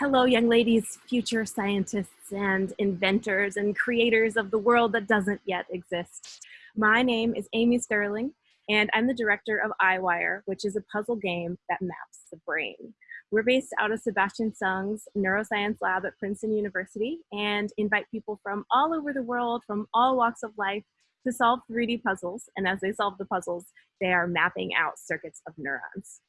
Hello, young ladies, future scientists and inventors and creators of the world that doesn't yet exist. My name is Amy Sterling, and I'm the director of EyeWire, which is a puzzle game that maps the brain. We're based out of Sebastian Seung's neuroscience lab at Princeton University and invite people from all over the world, from all walks of life, to solve 3D puzzles. And as they solve the puzzles, they are mapping out circuits of neurons.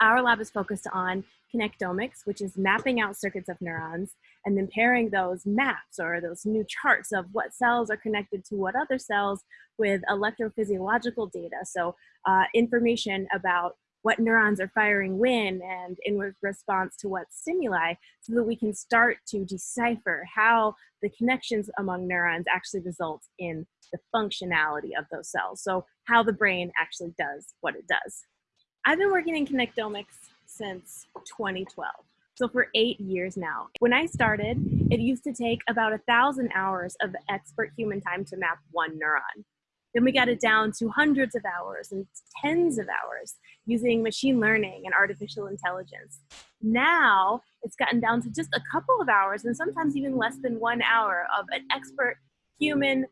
Our lab is focused on connectomics, which is mapping out circuits of neurons and then pairing those maps or those new charts of what cells are connected to what other cells with electrophysiological data. So uh, information about what neurons are firing when and in response to what stimuli so that we can start to decipher how the connections among neurons actually result in the functionality of those cells. So how the brain actually does what it does. I've been working in connectomics since 2012. So for eight years now. When I started, it used to take about a thousand hours of expert human time to map one neuron. Then we got it down to hundreds of hours and tens of hours using machine learning and artificial intelligence. Now it's gotten down to just a couple of hours and sometimes even less than one hour of an expert human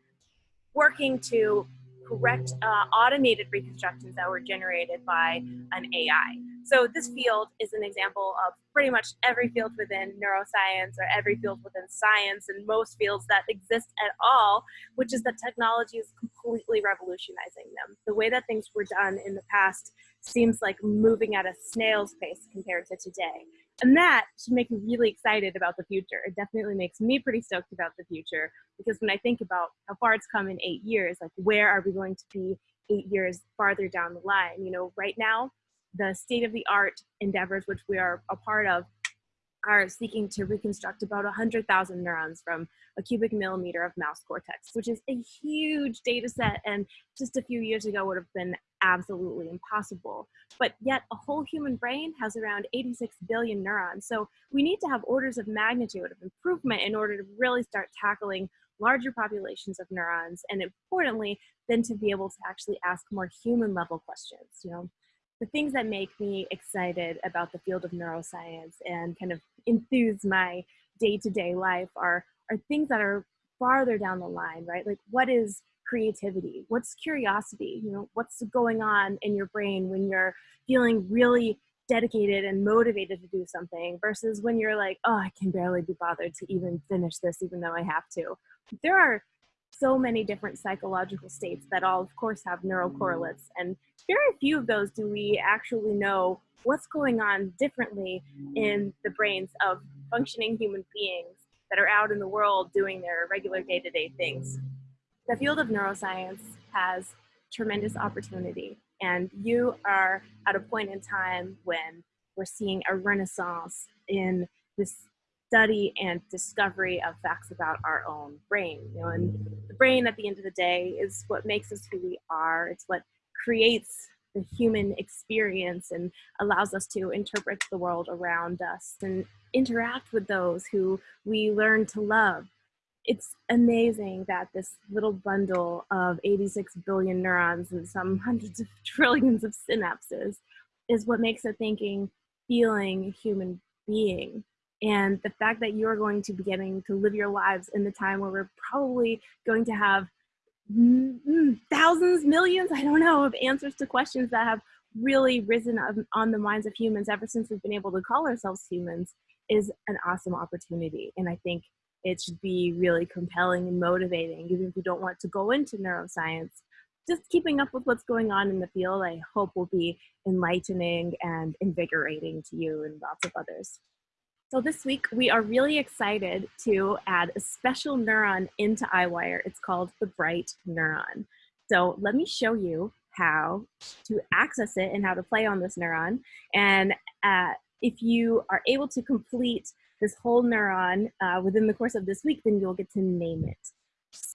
working to correct uh, automated reconstructions that were generated by an AI. So this field is an example of pretty much every field within neuroscience or every field within science and most fields that exist at all, which is that technology is completely revolutionizing them. The way that things were done in the past seems like moving at a snail's pace compared to today. And that should make me really excited about the future. It definitely makes me pretty stoked about the future because when I think about how far it's come in eight years, like where are we going to be eight years farther down the line? You know, right now, the state of the art endeavors, which we are a part of, are seeking to reconstruct about 100,000 neurons from a cubic millimeter of mouse cortex, which is a huge data set and just a few years ago would have been absolutely impossible. But yet a whole human brain has around 86 billion neurons. So we need to have orders of magnitude of improvement in order to really start tackling larger populations of neurons and importantly, then to be able to actually ask more human level questions, you know the things that make me excited about the field of neuroscience and kind of enthuse my day-to-day life are are things that are farther down the line right? Like what is creativity? What's curiosity? You know what's going on in your brain when you're feeling really dedicated and motivated to do something versus when you're like oh i can barely be bothered to even finish this even though i have to. There are so many different psychological states that all of course have neural mm. correlates and very few of those do we actually know what's going on differently in the brains of functioning human beings that are out in the world doing their regular day-to-day -day things. The field of neuroscience has tremendous opportunity and you are at a point in time when we're seeing a renaissance in this study and discovery of facts about our own brain. You know, and the brain at the end of the day is what makes us who we are. It's what creates the human experience and allows us to interpret the world around us and interact with those who we learn to love. It's amazing that this little bundle of 86 billion neurons and some hundreds of trillions of synapses is what makes a thinking, feeling human being. And the fact that you're going to be getting to live your lives in the time where we're probably going to have thousands, millions, I don't know, of answers to questions that have really risen on the minds of humans ever since we've been able to call ourselves humans is an awesome opportunity. And I think it should be really compelling and motivating, even if you don't want to go into neuroscience. Just keeping up with what's going on in the field, I hope will be enlightening and invigorating to you and lots of others. So this week we are really excited to add a special neuron into EyeWire. It's called the Bright Neuron. So let me show you how to access it and how to play on this neuron. And uh, if you are able to complete this whole neuron uh, within the course of this week, then you'll get to name it.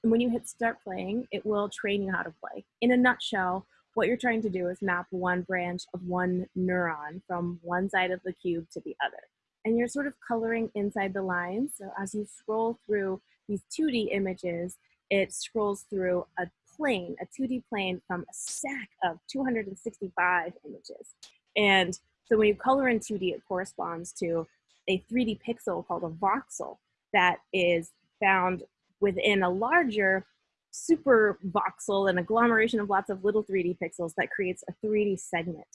And when you hit start playing, it will train you how to play. In a nutshell, what you're trying to do is map one branch of one neuron from one side of the cube to the other and you're sort of coloring inside the lines. So as you scroll through these 2D images, it scrolls through a plane, a 2D plane from a stack of 265 images. And so when you color in 2D, it corresponds to a 3D pixel called a voxel that is found within a larger super voxel, an agglomeration of lots of little 3D pixels that creates a 3D segment.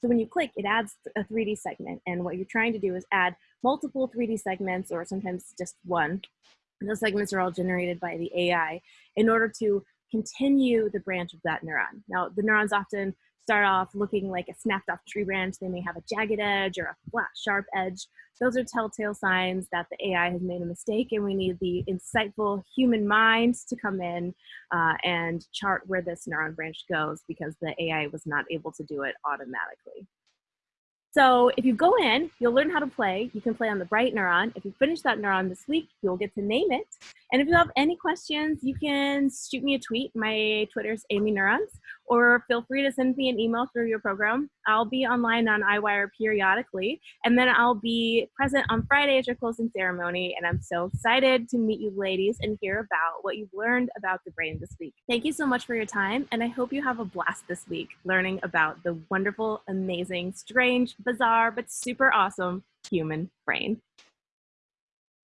So when you click, it adds a 3D segment. And what you're trying to do is add multiple 3D segments or sometimes just one. And those segments are all generated by the AI in order to continue the branch of that neuron. Now, the neurons often start off looking like a snapped off tree branch. They may have a jagged edge or a flat, sharp edge. Those are telltale signs that the AI has made a mistake and we need the insightful human mind to come in uh, and chart where this neuron branch goes because the AI was not able to do it automatically. So if you go in, you'll learn how to play. You can play on the bright neuron. If you finish that neuron this week, you'll get to name it. And if you have any questions, you can shoot me a tweet. My Twitter is Amy Neurons, or feel free to send me an email through your program. I'll be online on EyeWire periodically, and then I'll be present on Friday at your closing ceremony. And I'm so excited to meet you ladies and hear about what you've learned about the brain this week. Thank you so much for your time, and I hope you have a blast this week learning about the wonderful, amazing, strange, bizarre, but super awesome human brain.